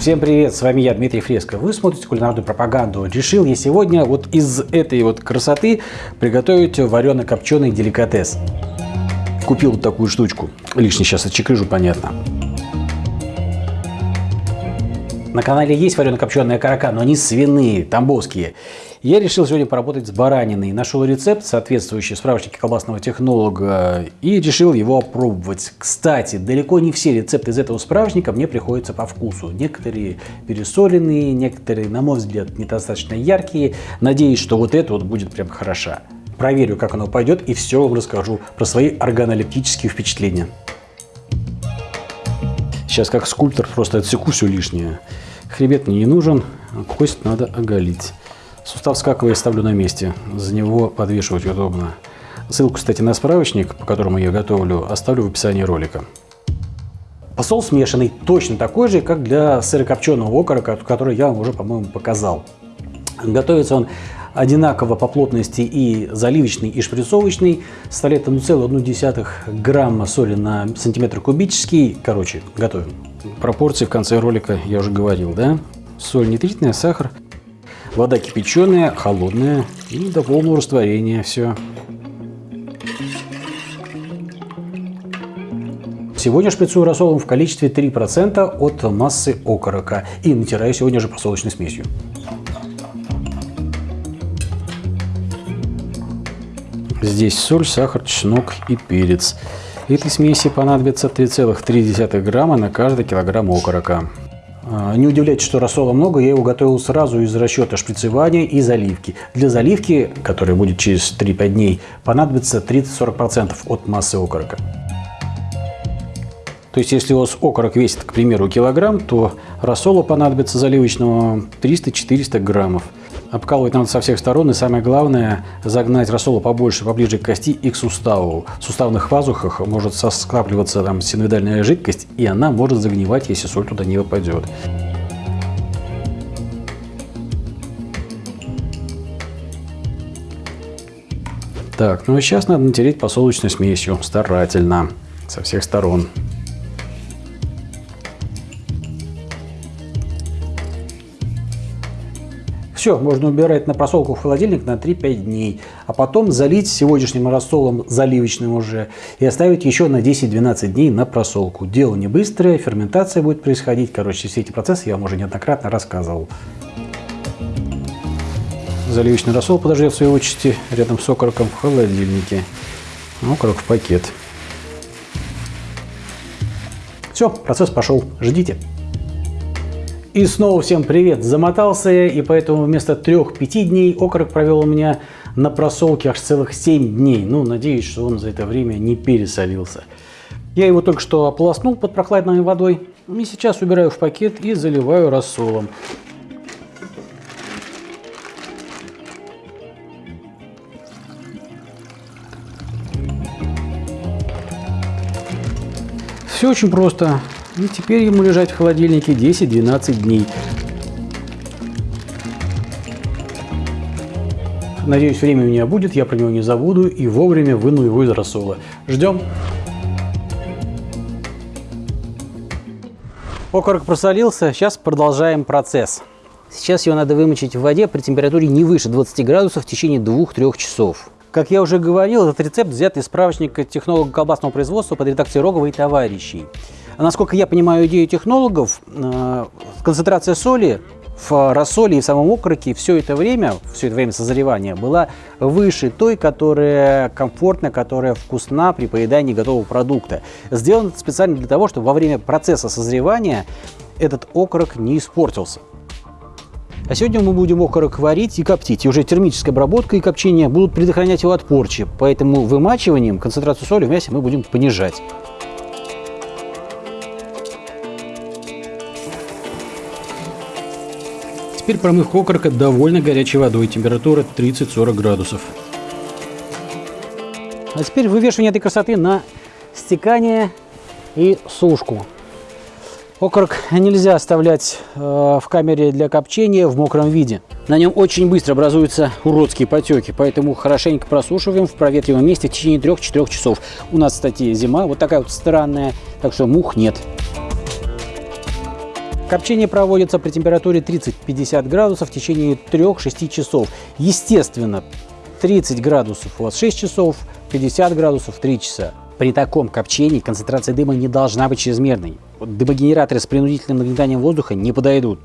Всем привет, с вами я, Дмитрий Фреско. Вы смотрите кулинарную пропаганду. Решил я сегодня вот из этой вот красоты приготовить варено-копченый деликатес. Купил вот такую штучку. Лишний сейчас отчекрыжу, понятно. На канале есть варено-копченые окорока, но они свиные, тамбовские. Я решил сегодня поработать с бараниной. Нашел рецепт, соответствующий справочнике колбасного технолога, и решил его опробовать. Кстати, далеко не все рецепты из этого справочника мне приходятся по вкусу. Некоторые пересоленные, некоторые, на мой взгляд, недостаточно яркие. Надеюсь, что вот это вот будет прям хороша. Проверю, как оно пойдет, и все вам расскажу про свои органолептические впечатления. Сейчас как скульптор просто отсеку все лишнее. Хребет мне не нужен, кость надо оголить. Сустав скаковый ставлю на месте, за него подвешивать удобно. Ссылку, кстати, на справочник, по которому я готовлю, оставлю в описании ролика. Посол смешанный, точно такой же, как для сырокопченого окорока, который я вам уже, по-моему, показал. Готовится он одинаково по плотности и заливочный, и шприцовочный. Составляет 1,1 грамма соли на сантиметр кубический. Короче, готовим. Пропорции в конце ролика я уже говорил, да? Соль нитритная, сахар, Вода кипяченая, холодная и до полного растворения все. Сегодня шприцую рассолом в количестве 3% от массы окорока и натираю сегодня же просолочной смесью. Здесь соль, сахар, чеснок и перец. Этой смеси понадобится 3,3 грамма на каждый килограмм окорока. А, не удивляйтесь, что рассола много, я его готовил сразу из расчета шприцевания и заливки. Для заливки, которая будет через 3-5 дней, понадобится 30-40% от массы окорока. То есть, если у вас окорок весит, к примеру, килограмм, то рассола понадобится заливочного 300-400 граммов. Обкалывать надо со всех сторон и самое главное загнать рассолу побольше, поближе к кости и к суставу. В суставных пазухах может скапливаться там синовидальная жидкость и она может загнивать, если соль туда не попадет. Так, ну и сейчас надо натереть посолочной смесью старательно со всех сторон. Все, можно убирать на просолку в холодильник на 3-5 дней, а потом залить сегодняшним рассолом заливочным уже и оставить еще на 10-12 дней на просолку. Дело не быстрое, ферментация будет происходить, короче, все эти процессы я вам уже неоднократно рассказывал. Заливочный рассол подождет в своей очереди рядом с окороком в холодильнике. Окорок в пакет. Все, процесс пошел. Ждите. И снова всем привет! Замотался я, и поэтому вместо 3-5 дней окорок провел у меня на просолке аж целых 7 дней. Ну, надеюсь, что он за это время не пересолился. Я его только что ополоснул под прохладной водой. И сейчас убираю в пакет и заливаю рассолом. Все очень просто. И теперь ему лежать в холодильнике 10-12 дней. Надеюсь, время у меня будет, я про него не забуду и вовремя выну его из рассола. Ждем. Окорок просолился, сейчас продолжаем процесс. Сейчас его надо вымочить в воде при температуре не выше 20 градусов в течение 2-3 часов. Как я уже говорил, этот рецепт взят из справочника технолога колбасного производства под редакцией Рогова и товарищей. А насколько я понимаю идею технологов, э, концентрация соли в рассоле и в самом окороке все это время, все это время созревания была выше той, которая комфортна, которая вкусна при поедании готового продукта. Сделано специально для того, чтобы во время процесса созревания этот окорок не испортился. А сегодня мы будем окорок варить и коптить. И уже термическая обработка и копчение будут предохранять его от порчи. Поэтому вымачиванием концентрацию соли в мясе мы будем понижать. Теперь промывка окорока довольно горячей водой, температура 30-40 градусов. А теперь вывешивание этой красоты на стекание и сушку. Окорок нельзя оставлять э, в камере для копчения в мокром виде. На нем очень быстро образуются уродские потеки, поэтому хорошенько просушиваем в проветриваемом месте в течение 3-4 часов. У нас, кстати, зима вот такая вот странная, так что мух нет. Копчение проводится при температуре 30-50 градусов в течение 3-6 часов. Естественно, 30 градусов у вас 6 часов, 50 градусов 3 часа. При таком копчении концентрация дыма не должна быть чрезмерной. Дымогенераторы с принудительным нагнетанием воздуха не подойдут.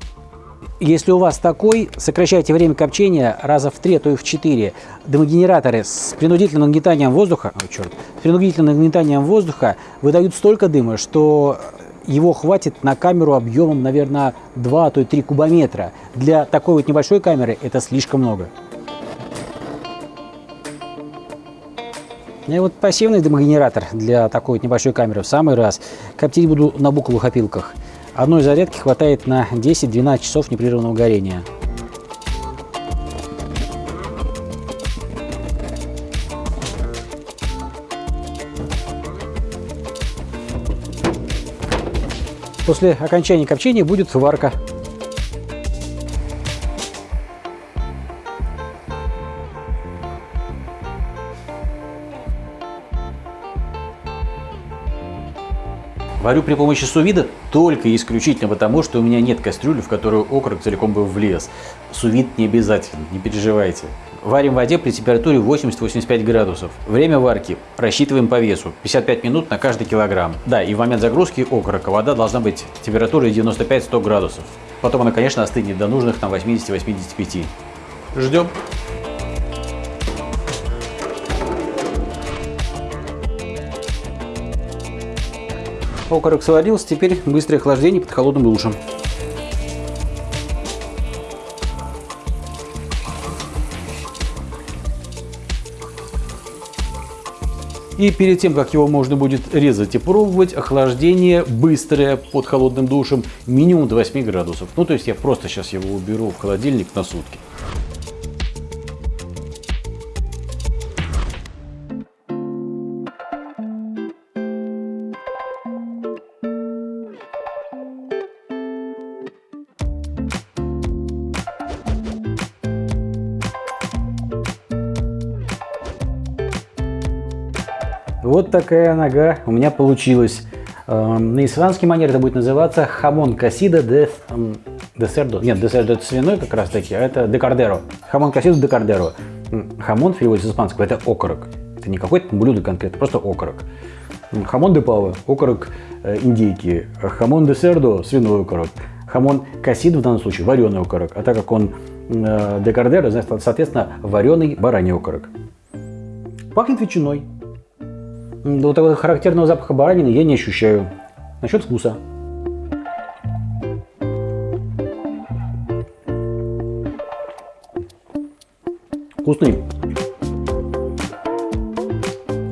Если у вас такой, сокращайте время копчения раза в 3, а то и в 4. Дымогенераторы с принудительным нагнетанием воздуха, о, черт, с принудительным нагнетанием воздуха выдают столько дыма, что его хватит на камеру объемом, наверное, 2, а то и 3 кубометра. Для такой вот небольшой камеры это слишком много. И вот пассивный дымогенератор для такой вот небольшой камеры в самый раз. Коптить буду на буковых опилках. Одной зарядки хватает на 10-12 часов непрерывного горения. После окончания копчения будет варка. Варю при помощи сувида только исключительно потому, что у меня нет кастрюли, в которую окорок целиком бы влез. Сувид не обязательно, не переживайте. Варим в воде при температуре 80-85 градусов. Время варки рассчитываем по весу. 55 минут на каждый килограмм. Да, и в момент загрузки окорока вода должна быть температурой 95-100 градусов. Потом она, конечно, остынет до нужных там 80-85. Ждем. Окорок сварился, теперь быстрое охлаждение под холодным душем. И перед тем, как его можно будет резать и пробовать, охлаждение быстрое под холодным душем минимум до 8 градусов. Ну, то есть я просто сейчас его уберу в холодильник на сутки. Вот такая нога у меня получилась. Эм, на испанский манер это будет называться jamón cocida de, de cerdo. Нет, de cerdo это свиной как раз таки, а это de cordero. Jamón cocida de cordero. Хамон в переводе с испанского это окорок. Это не какое-то блюдо конкретно, просто окорок. Jamón de pava, окорок э, индейки. Jamón de cerdo, свиной окорок. Jamón cocido в данном случае вареный окорок. А так как он э, de cordero, соответственно, вареный бараний окорок. Пахнет ветчиной. Вот такого характерного запаха баранины я не ощущаю. Насчет вкуса. Вкусный.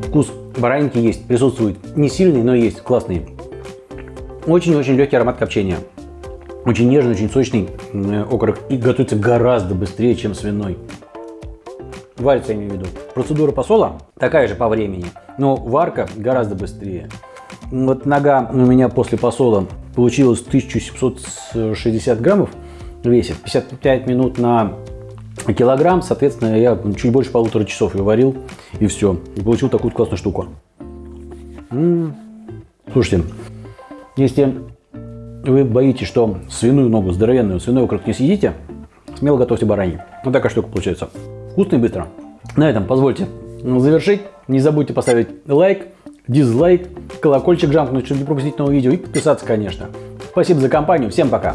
Вкус баранинки есть, присутствует. Не сильный, но есть, классный. Очень-очень легкий аромат копчения. Очень нежный, очень сочный окорок. И готовится гораздо быстрее, чем свиной. Варится, я имею в виду. Процедура посола такая же по времени, но варка гораздо быстрее. Вот нога у меня после посола получилась 1760 граммов весит, 55 минут на килограмм, соответственно, я чуть больше полутора часов ее варил, и все. И получил такую классную штуку. М -м -м. Слушайте, если вы боитесь, что свиную ногу, здоровенную свиной окорок не съедите, смело готовьте бараньи. Вот такая штука получается. Вкусно и быстро. На этом позвольте завершить. Не забудьте поставить лайк, дизлайк, колокольчик жамкнуть, чтобы не пропустить новые видео и подписаться, конечно. Спасибо за компанию. Всем пока.